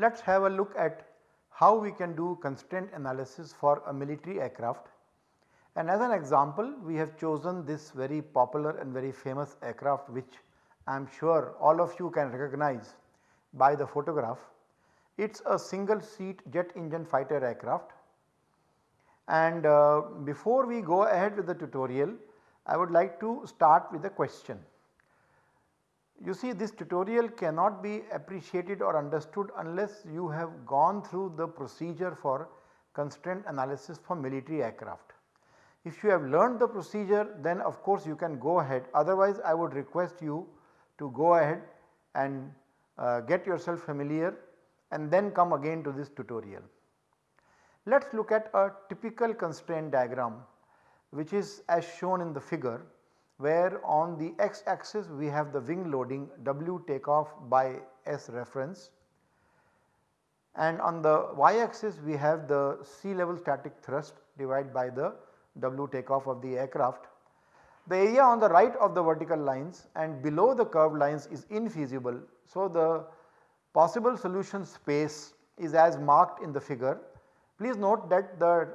Let us have a look at how we can do constraint analysis for a military aircraft. And as an example we have chosen this very popular and very famous aircraft which I am sure all of you can recognize by the photograph. It is a single seat jet engine fighter aircraft and uh, before we go ahead with the tutorial I would like to start with a question. You see this tutorial cannot be appreciated or understood unless you have gone through the procedure for constraint analysis for military aircraft. If you have learned the procedure then of course you can go ahead otherwise I would request you to go ahead and uh, get yourself familiar and then come again to this tutorial. Let us look at a typical constraint diagram which is as shown in the figure where on the x axis we have the wing loading W takeoff by S reference and on the y axis we have the sea level static thrust divided by the W takeoff of the aircraft. The area on the right of the vertical lines and below the curved lines is infeasible. So, the possible solution space is as marked in the figure. Please note that the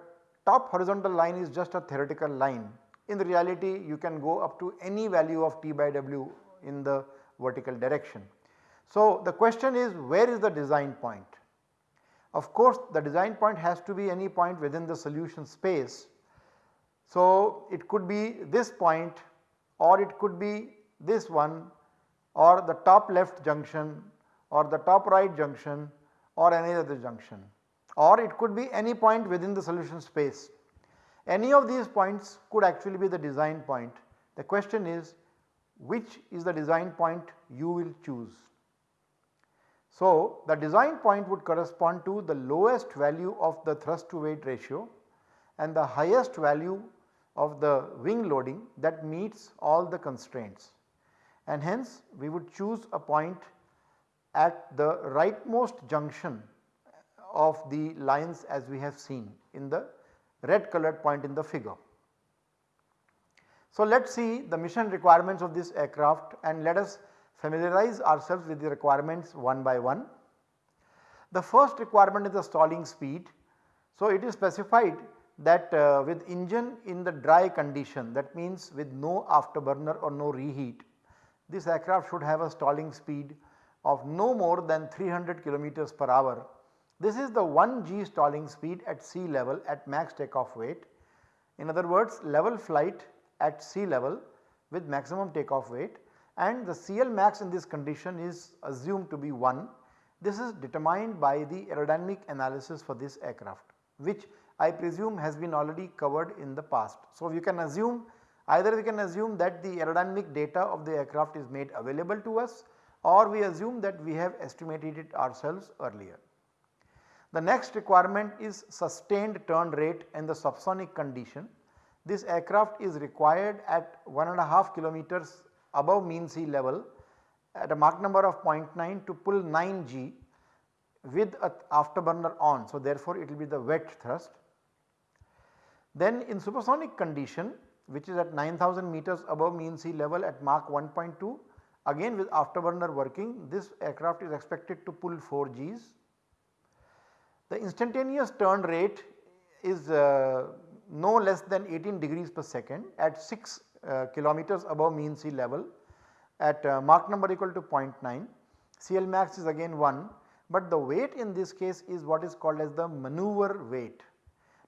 top horizontal line is just a theoretical line in the reality you can go up to any value of T by W in the vertical direction. So, the question is where is the design point? Of course, the design point has to be any point within the solution space. So, it could be this point or it could be this one or the top left junction or the top right junction or any other junction or it could be any point within the solution space. Any of these points could actually be the design point. The question is which is the design point you will choose. So, the design point would correspond to the lowest value of the thrust to weight ratio and the highest value of the wing loading that meets all the constraints and hence we would choose a point at the rightmost junction of the lines as we have seen in the red colored point in the figure. So, let us see the mission requirements of this aircraft and let us familiarize ourselves with the requirements one by one. The first requirement is the stalling speed. So, it is specified that uh, with engine in the dry condition that means with no afterburner or no reheat, this aircraft should have a stalling speed of no more than 300 kilometers per hour this is the 1 g stalling speed at sea level at max takeoff weight. In other words level flight at sea level with maximum takeoff weight and the CL max in this condition is assumed to be 1. This is determined by the aerodynamic analysis for this aircraft which I presume has been already covered in the past. So, you can assume either we can assume that the aerodynamic data of the aircraft is made available to us or we assume that we have estimated it ourselves earlier. The next requirement is sustained turn rate in the subsonic condition. This aircraft is required at 1.5 kilometers above mean sea level at a Mach number of 0.9 to pull 9 G with a afterburner on. So, therefore, it will be the wet thrust. Then in supersonic condition which is at 9000 meters above mean sea level at Mach 1.2 again with afterburner working this aircraft is expected to pull 4 Gs the instantaneous turn rate is uh, no less than 18 degrees per second at 6 uh, kilometers above mean sea level at uh, Mach number equal to 0.9. CL max is again 1 but the weight in this case is what is called as the maneuver weight.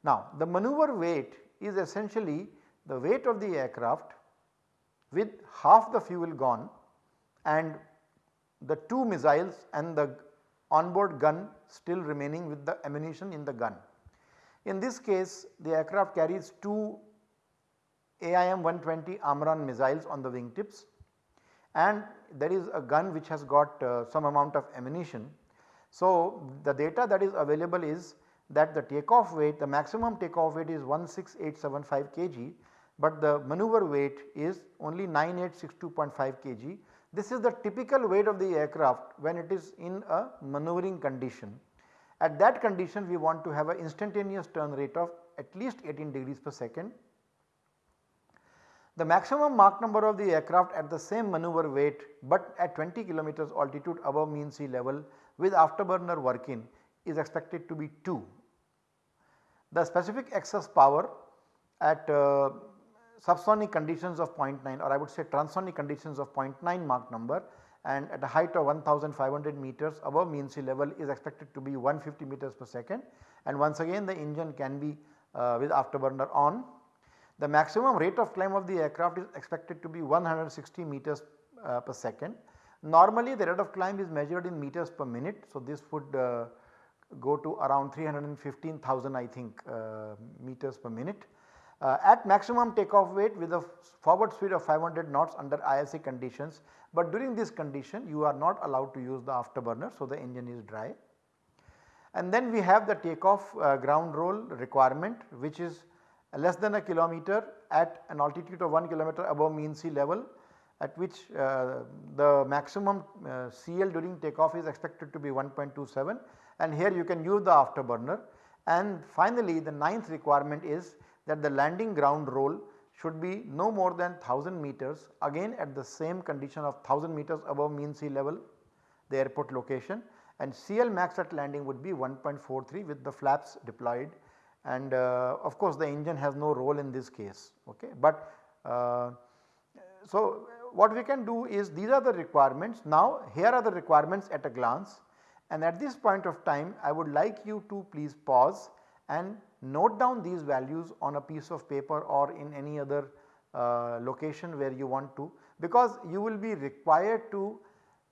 Now the maneuver weight is essentially the weight of the aircraft with half the fuel gone and the two missiles and the onboard gun still remaining with the ammunition in the gun. In this case the aircraft carries two AIM 120 AMRAAM missiles on the wingtips and there is a gun which has got uh, some amount of ammunition. So, the data that is available is that the takeoff weight the maximum takeoff weight is 16875 kg but the maneuver weight is only 9862.5 kg. This is the typical weight of the aircraft when it is in a maneuvering condition. At that condition we want to have an instantaneous turn rate of at least 18 degrees per second. The maximum Mach number of the aircraft at the same maneuver weight but at 20 kilometers altitude above mean sea level with afterburner working is expected to be 2. The specific excess power at uh, subsonic conditions of 0.9 or I would say transonic conditions of 0.9 Mach number and at a height of 1500 meters above mean sea level is expected to be 150 meters per second and once again the engine can be uh, with afterburner on. The maximum rate of climb of the aircraft is expected to be 160 meters uh, per second. Normally the rate of climb is measured in meters per minute. So, this would uh, go to around 315,000 I think uh, meters per minute. Uh, at maximum takeoff weight with a forward speed of 500 knots under ISA conditions, but during this condition you are not allowed to use the afterburner. So, the engine is dry. And then we have the takeoff uh, ground roll requirement which is less than a kilometer at an altitude of 1 kilometer above mean sea level at which uh, the maximum uh, CL during takeoff is expected to be 1.27 and here you can use the afterburner. And finally the ninth requirement is that the landing ground roll should be no more than 1000 meters again at the same condition of 1000 meters above mean sea level the airport location and CL max at landing would be 1.43 with the flaps deployed. And uh, of course the engine has no role in this case okay. But uh, so what we can do is these are the requirements. Now here are the requirements at a glance. And at this point of time I would like you to please pause and note down these values on a piece of paper or in any other uh, location where you want to because you will be required to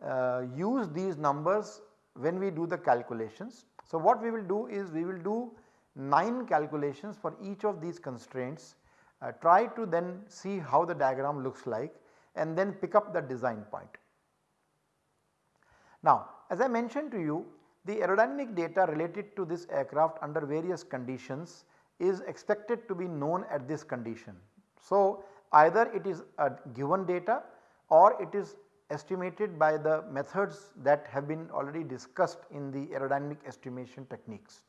uh, use these numbers when we do the calculations. So, what we will do is we will do 9 calculations for each of these constraints, uh, try to then see how the diagram looks like and then pick up the design point. Now as I mentioned to you the aerodynamic data related to this aircraft under various conditions is expected to be known at this condition. So either it is a given data or it is estimated by the methods that have been already discussed in the aerodynamic estimation techniques.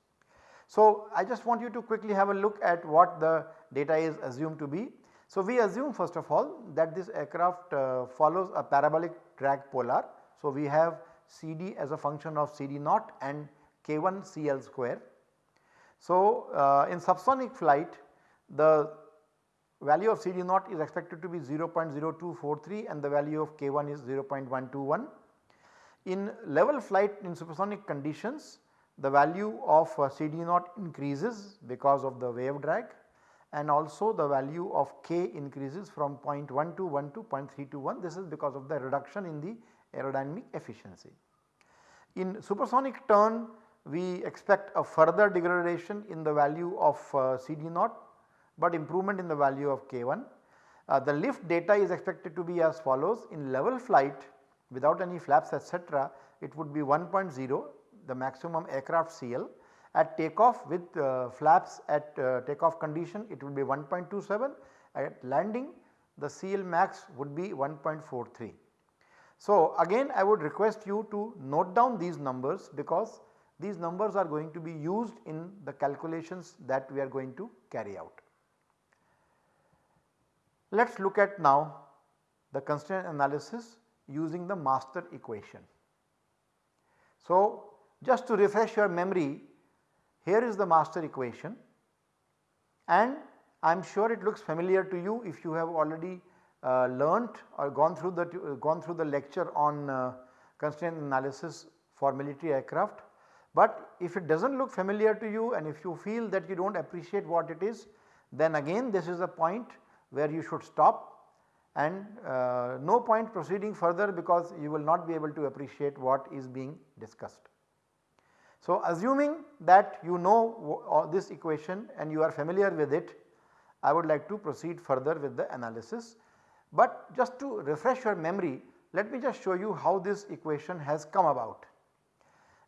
So I just want you to quickly have a look at what the data is assumed to be. So we assume first of all that this aircraft uh, follows a parabolic drag polar. So we have CD as a function of CD naught and K1 CL square. So uh, in subsonic flight the value of CD naught is expected to be 0.0243 and the value of K1 is 0.121. In level flight in supersonic conditions the value of uh, CD naught increases because of the wave drag and also the value of K increases from 0.121 to 0.321 this is because of the reduction in the aerodynamic efficiency. In supersonic turn we expect a further degradation in the value of uh, CD naught but improvement in the value of K1. Uh, the lift data is expected to be as follows in level flight without any flaps etc. it would be 1.0 the maximum aircraft CL at takeoff with uh, flaps at uh, takeoff condition it would be 1.27 at landing the CL max would be 1.43. So again I would request you to note down these numbers because these numbers are going to be used in the calculations that we are going to carry out. Let us look at now the constraint analysis using the master equation. So just to refresh your memory here is the master equation and I am sure it looks familiar to you if you have already uh, learnt or gone through the uh, gone through the lecture on uh, constraint analysis for military aircraft. But if it does not look familiar to you and if you feel that you do not appreciate what it is then again this is a point where you should stop and uh, no point proceeding further because you will not be able to appreciate what is being discussed. So assuming that you know this equation and you are familiar with it I would like to proceed further with the analysis but just to refresh your memory let me just show you how this equation has come about.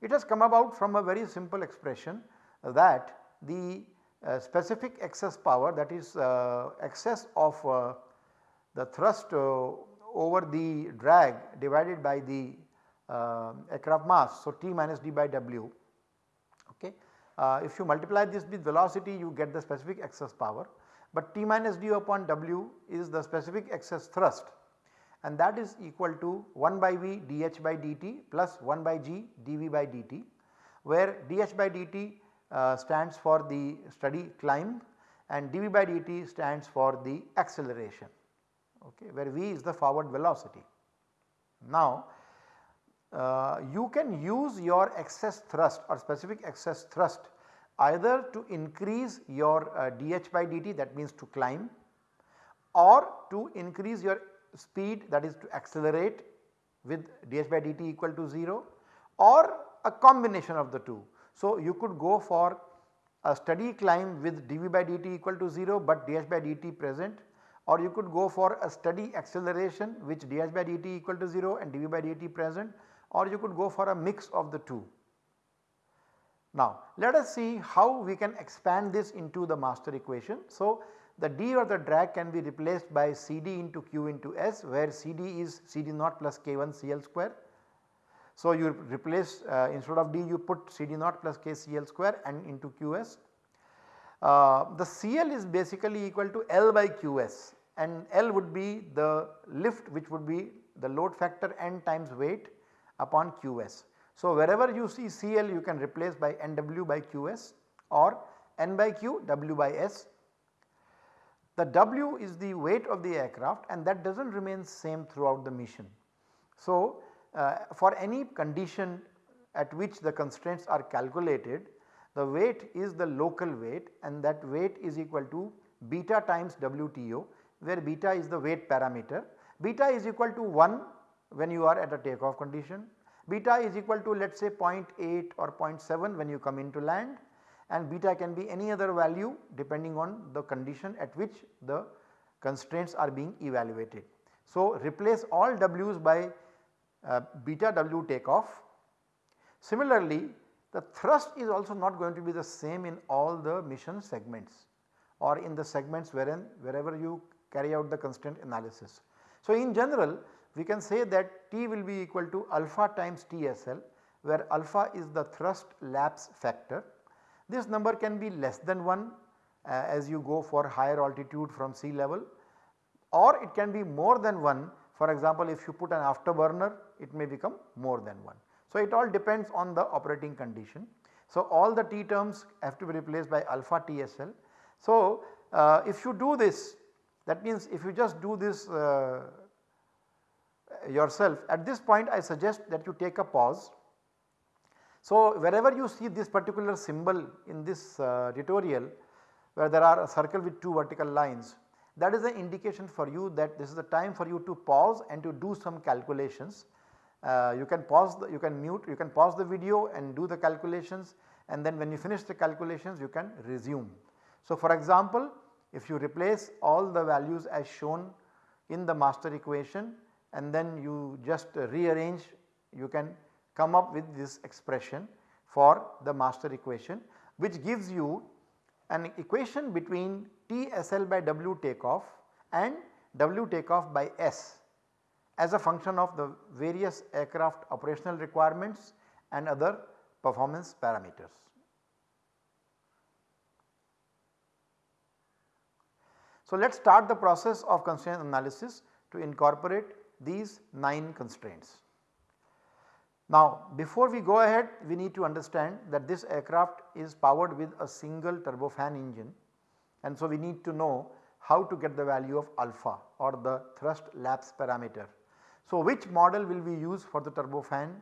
It has come about from a very simple expression that the uh, specific excess power that is uh, excess of uh, the thrust uh, over the drag divided by the uh, aircraft mass. So, T minus d by W okay. Uh, if you multiply this with velocity you get the specific excess power, but T minus d upon W is the specific excess thrust and that is equal to 1 by V dH by dt plus 1 by G dV by dt where dH by dt uh, stands for the steady climb and dV by dt stands for the acceleration okay, where V is the forward velocity. Now uh, you can use your excess thrust or specific excess thrust either to increase your uh, dH by dt that means to climb or to increase your speed that is to accelerate with dH by dt equal to 0 or a combination of the two. So, you could go for a steady climb with dV by dt equal to 0 but dH by dt present or you could go for a steady acceleration which dH by dt equal to 0 and dV by dt present or you could go for a mix of the two. Now let us see how we can expand this into the master equation. So the D or the drag can be replaced by CD into Q into S where CD is CD naught plus K1 CL square. So you replace uh, instead of D you put CD naught plus K CL square and into QS. Uh, the CL is basically equal to L by QS and L would be the lift which would be the load factor n times weight upon QS. So wherever you see CL you can replace by NW by QS or N by Q W by S the W is the weight of the aircraft and that does not remain same throughout the mission. So, uh, for any condition at which the constraints are calculated the weight is the local weight and that weight is equal to beta times WTO where beta is the weight parameter. Beta is equal to 1 when you are at a takeoff condition, beta is equal to let us say 0.8 or 0.7 when you come into land and beta can be any other value depending on the condition at which the constraints are being evaluated. So, replace all W's by uh, beta W takeoff. Similarly, the thrust is also not going to be the same in all the mission segments or in the segments wherein wherever you carry out the constraint analysis. So, in general we can say that T will be equal to alpha times TSL where alpha is the thrust lapse factor this number can be less than 1 uh, as you go for higher altitude from sea level or it can be more than 1 for example if you put an afterburner it may become more than 1. So it all depends on the operating condition. So all the T terms have to be replaced by alpha TSL. So uh, if you do this that means if you just do this uh, yourself at this point I suggest that you take a pause so, wherever you see this particular symbol in this uh, tutorial where there are a circle with 2 vertical lines that is an indication for you that this is the time for you to pause and to do some calculations. Uh, you can pause the, you can mute you can pause the video and do the calculations and then when you finish the calculations you can resume. So, for example, if you replace all the values as shown in the master equation and then you just rearrange you can come up with this expression for the master equation which gives you an equation between TSL by W takeoff and W takeoff by S as a function of the various aircraft operational requirements and other performance parameters. So, let us start the process of constraint analysis to incorporate these 9 constraints. Now before we go ahead we need to understand that this aircraft is powered with a single turbofan engine and so we need to know how to get the value of alpha or the thrust lapse parameter. So which model will we use for the turbofan?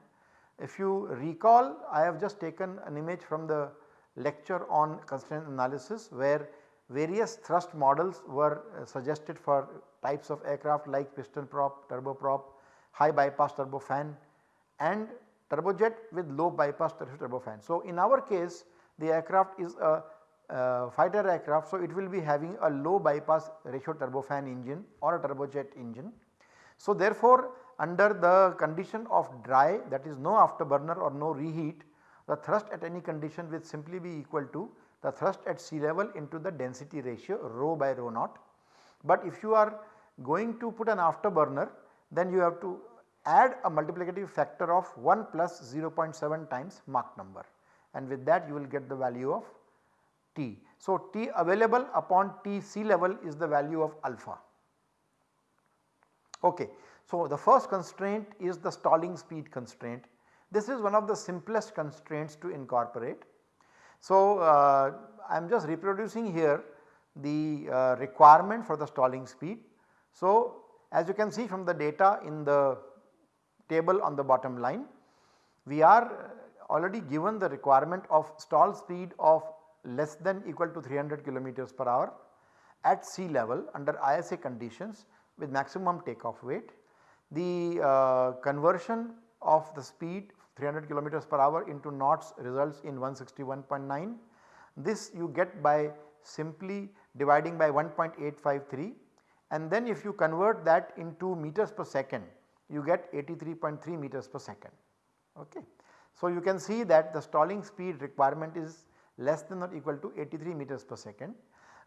If you recall I have just taken an image from the lecture on constraint analysis where various thrust models were uh, suggested for types of aircraft like piston prop, turboprop, high bypass turbofan and turbojet with low bypass turbofan. So, in our case the aircraft is a uh, fighter aircraft. So, it will be having a low bypass ratio turbofan engine or a turbojet engine. So, therefore, under the condition of dry that is no afterburner or no reheat the thrust at any condition will simply be equal to the thrust at sea level into the density ratio rho by rho naught. But if you are going to put an afterburner then you have to add a multiplicative factor of 1 plus 0.7 times Mach number and with that you will get the value of T. So, T available upon T sea level is the value of alpha. Okay. So, the first constraint is the stalling speed constraint. This is one of the simplest constraints to incorporate. So, uh, I am just reproducing here the uh, requirement for the stalling speed. So, as you can see from the data in the table on the bottom line, we are already given the requirement of stall speed of less than equal to 300 kilometers per hour at sea level under ISA conditions with maximum takeoff weight. The uh, conversion of the speed 300 kilometers per hour into knots results in 161.9. This you get by simply dividing by 1.853 and then if you convert that into meters per second you get 83.3 meters per second. Okay. So, you can see that the stalling speed requirement is less than or equal to 83 meters per second.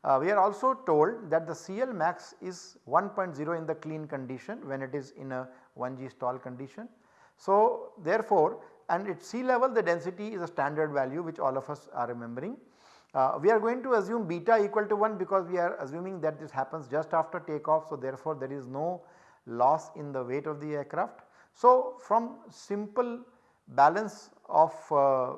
Uh, we are also told that the CL max is 1.0 in the clean condition when it is in a 1G stall condition. So, therefore, and at sea level the density is a standard value which all of us are remembering. Uh, we are going to assume beta equal to 1 because we are assuming that this happens just after takeoff. So, therefore, there is no loss in the weight of the aircraft. So, from simple balance of uh,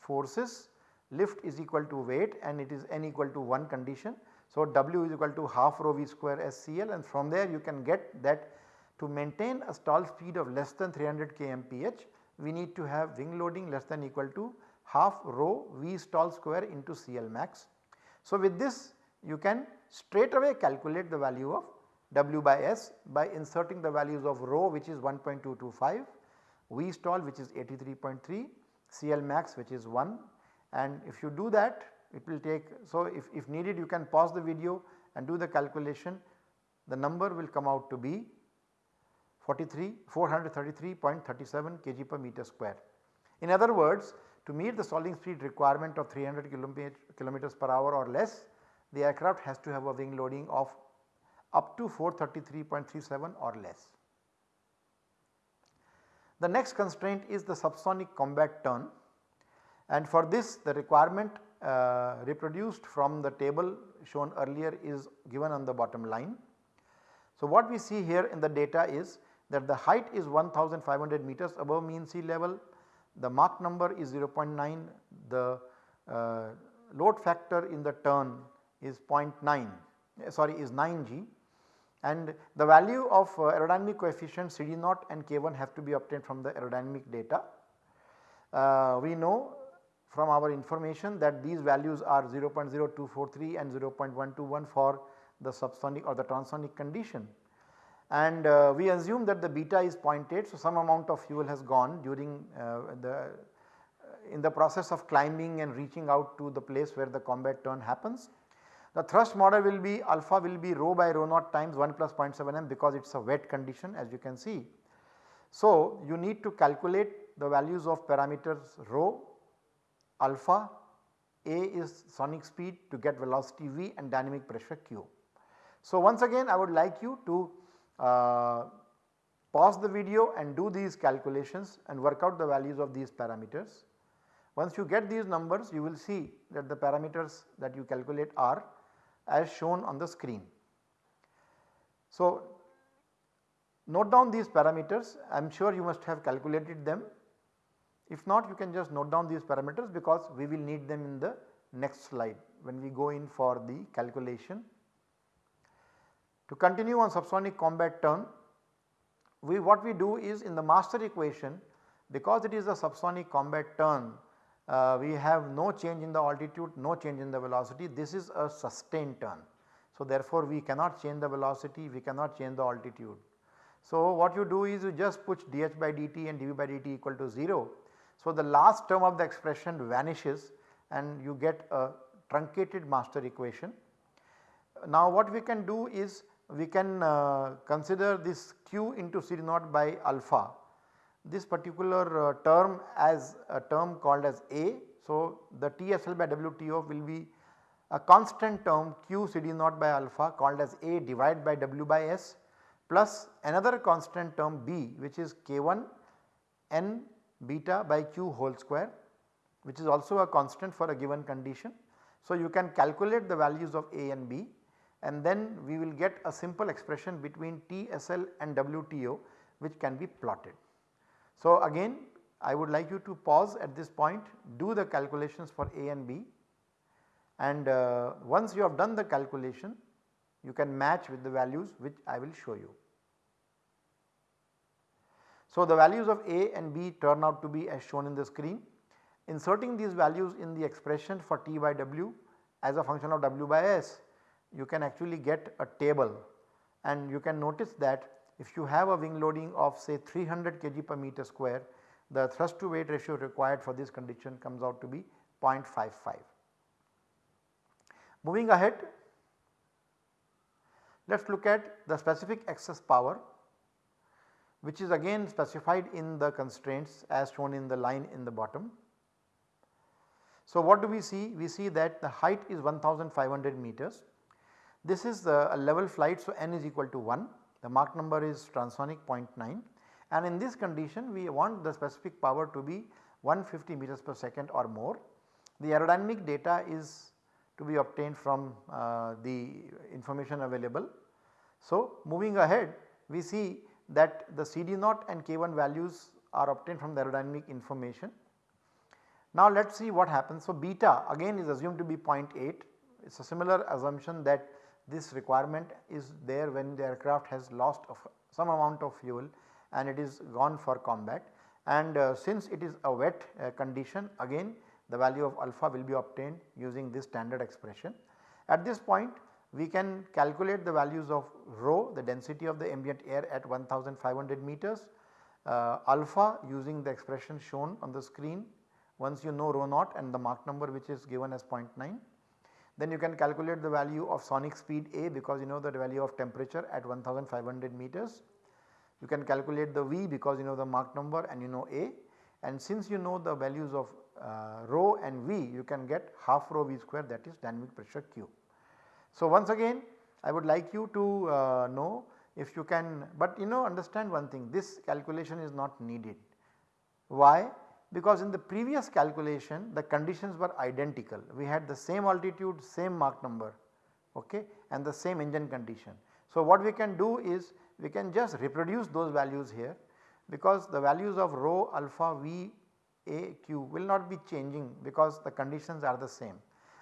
forces lift is equal to weight and it is n equal to 1 condition. So, W is equal to half rho V square SCL and from there you can get that to maintain a stall speed of less than 300 kmph we need to have wing loading less than equal to half rho V stall square into CL max. So, with this you can straight away calculate the value of W by S by inserting the values of rho which is 1.225, V stall which is 83.3, CL max which is 1 and if you do that it will take. So, if, if needed you can pause the video and do the calculation the number will come out to be 43 433.37 kg per meter square. In other words to meet the stalling speed requirement of 300 kilometers per hour or less the aircraft has to have a wing loading of up to 433.37 or less. The next constraint is the subsonic combat turn and for this the requirement uh, reproduced from the table shown earlier is given on the bottom line. So, what we see here in the data is that the height is 1500 meters above mean sea level, the Mach number is 0.9, the uh, load factor in the turn is 0.9 sorry is 9g and the value of uh, aerodynamic coefficient CD0 and K1 have to be obtained from the aerodynamic data. Uh, we know from our information that these values are 0.0243 and 0.121 for the subsonic or the transonic condition. And uh, we assume that the beta is 0.8 so some amount of fuel has gone during uh, the uh, in the process of climbing and reaching out to the place where the combat turn happens. The thrust model will be alpha will be rho by rho naught times 1 plus 0.7 m because it is a wet condition as you can see. So, you need to calculate the values of parameters rho alpha, A is sonic speed to get velocity V and dynamic pressure Q. So, once again I would like you to Uh, pause the video and do these calculations and work out the values of these parameters. Once you get these numbers you will see that the parameters that you calculate are as shown on the screen. So, note down these parameters I am sure you must have calculated them if not you can just note down these parameters because we will need them in the next slide when we go in for the calculation. To continue on subsonic combat turn, we what we do is in the master equation because it is a subsonic combat turn uh, we have no change in the altitude, no change in the velocity this is a sustained turn. So, therefore, we cannot change the velocity, we cannot change the altitude. So, what you do is you just put dh by dt and dv by dt equal to 0 so, the last term of the expression vanishes and you get a truncated master equation. Now, what we can do is we can uh, consider this q into CD naught by alpha this particular uh, term as a term called as A. So, the TSL by WTO will be a constant term q CD naught by alpha called as A divided by W by S. plus another constant term B which is K1 n beta by q whole square which is also a constant for a given condition. So, you can calculate the values of A and B and then we will get a simple expression between TSL and WTO which can be plotted. So, again I would like you to pause at this point do the calculations for A and B and uh, once you have done the calculation you can match with the values which I will show you. So, the values of A and B turn out to be as shown in the screen. Inserting these values in the expression for T by W as a function of W by S you can actually get a table and you can notice that if you have a wing loading of say 300 kg per meter square the thrust to weight ratio required for this condition comes out to be 0.55. Moving ahead let us look at the specific excess power which is again specified in the constraints as shown in the line in the bottom. So, what do we see? We see that the height is 1500 meters. This is the level flight so n is equal to 1, the Mach number is transonic 0.9 and in this condition we want the specific power to be 150 meters per second or more. The aerodynamic data is to be obtained from uh, the information available. So, moving ahead we see that the CD0 and K1 values are obtained from the aerodynamic information. Now let us see what happens. So, beta again is assumed to be 0.8 it is a similar assumption that this requirement is there when the aircraft has lost some amount of fuel and it is gone for combat and uh, since it is a wet uh, condition again the value of alpha will be obtained using this standard expression. At this point we can calculate the values of rho the density of the ambient air at 1500 meters, uh, alpha using the expression shown on the screen once you know rho naught and the Mach number which is given as 0.9. Then you can calculate the value of sonic speed A because you know the value of temperature at 1500 meters. You can calculate the V because you know the Mach number and you know A and since you know the values of uh, rho and V you can get half rho V square that is dynamic pressure Q. So, once again I would like you to uh, know if you can but you know understand one thing this calculation is not needed. Why? Because in the previous calculation the conditions were identical we had the same altitude same Mach number okay and the same engine condition. So, what we can do is we can just reproduce those values here because the values of rho alpha v a q will not be changing because the conditions are the same.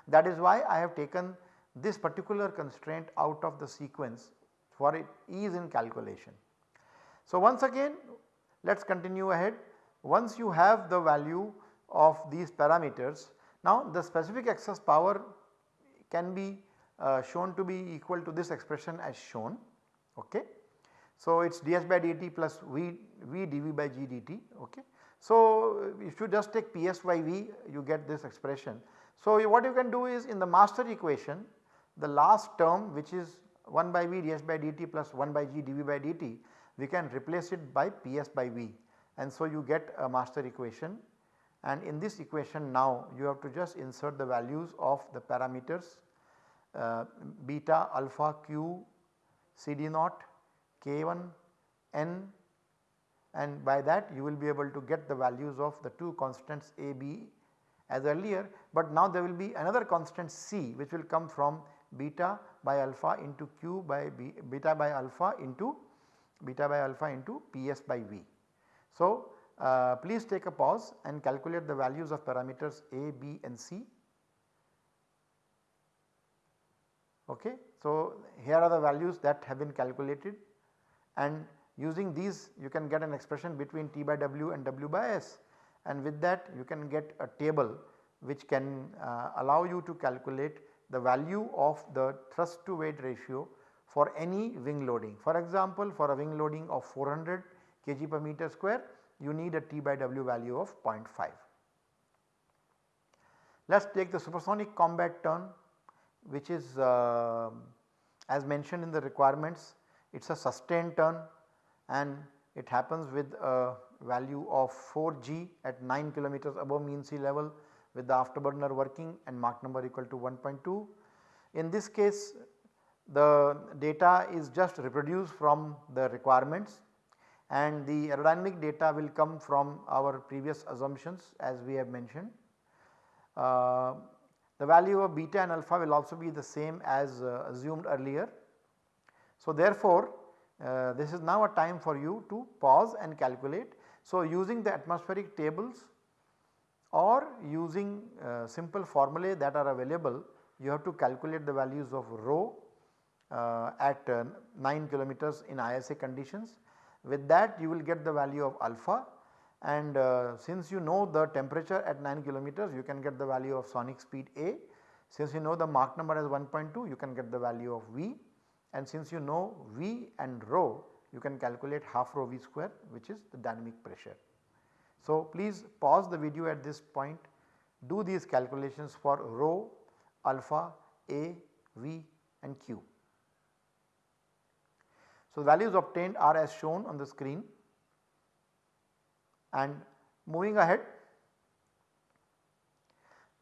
That is why I have taken this particular constraint out of the sequence for it ease in calculation. So, once again let us continue ahead once you have the value of these parameters now the specific excess power can be uh, shown to be equal to this expression as shown ok. So, it is ds by dt plus v, v dv by g dt ok. So, if you just take Ps by V you get this expression. So, what you can do is in the master equation the last term which is 1 by V ds by dt plus 1 by g dv by dt we can replace it by Ps by V and so you get a master equation. And in this equation now you have to just insert the values of the parameters uh, beta alpha q cd naught k1 n. And by that you will be able to get the values of the two constants a b as earlier, but now there will be another constant c which will come from beta by alpha into q by b, beta by alpha into beta by alpha into ps by v. So, uh, please take a pause and calculate the values of parameters a, b and c. Okay. So, here are the values that have been calculated and Using these you can get an expression between T by W and W by S and with that you can get a table which can uh, allow you to calculate the value of the thrust to weight ratio for any wing loading. For example, for a wing loading of 400 kg per meter square you need a T by W value of 0.5. Let us take the supersonic combat turn which is uh, as mentioned in the requirements it is a sustained turn and it happens with a value of 4 g at 9 kilometers above mean sea level with the afterburner working and Mach number equal to 1.2. In this case the data is just reproduced from the requirements and the aerodynamic data will come from our previous assumptions as we have mentioned. Uh, the value of beta and alpha will also be the same as uh, assumed earlier. So therefore, uh, this is now a time for you to pause and calculate. So using the atmospheric tables or using uh, simple formulae that are available you have to calculate the values of rho uh, at uh, 9 kilometers in ISA conditions. With that you will get the value of alpha and uh, since you know the temperature at 9 kilometers you can get the value of sonic speed A. Since you know the Mach number as 1.2 you can get the value of V and since you know V and rho you can calculate half rho V square which is the dynamic pressure. So please pause the video at this point do these calculations for rho, alpha, A, V and Q. So values obtained are as shown on the screen and moving ahead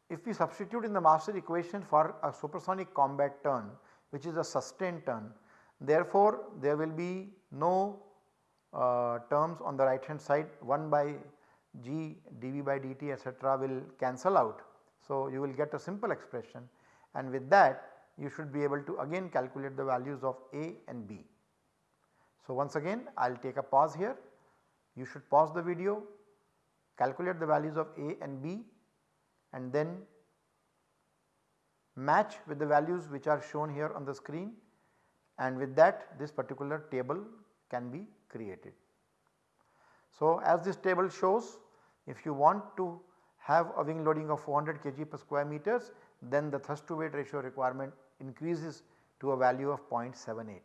if we substitute in the master equation for a supersonic combat turn which is a sustained turn therefore there will be no uh, terms on the right hand side 1 by g dv by dt etc will cancel out. So you will get a simple expression and with that you should be able to again calculate the values of A and B. So once again I will take a pause here you should pause the video, calculate the values of A and B and then match with the values which are shown here on the screen and with that this particular table can be created. So as this table shows if you want to have a wing loading of 400 kg per square meters then the thrust to weight ratio requirement increases to a value of 0.78.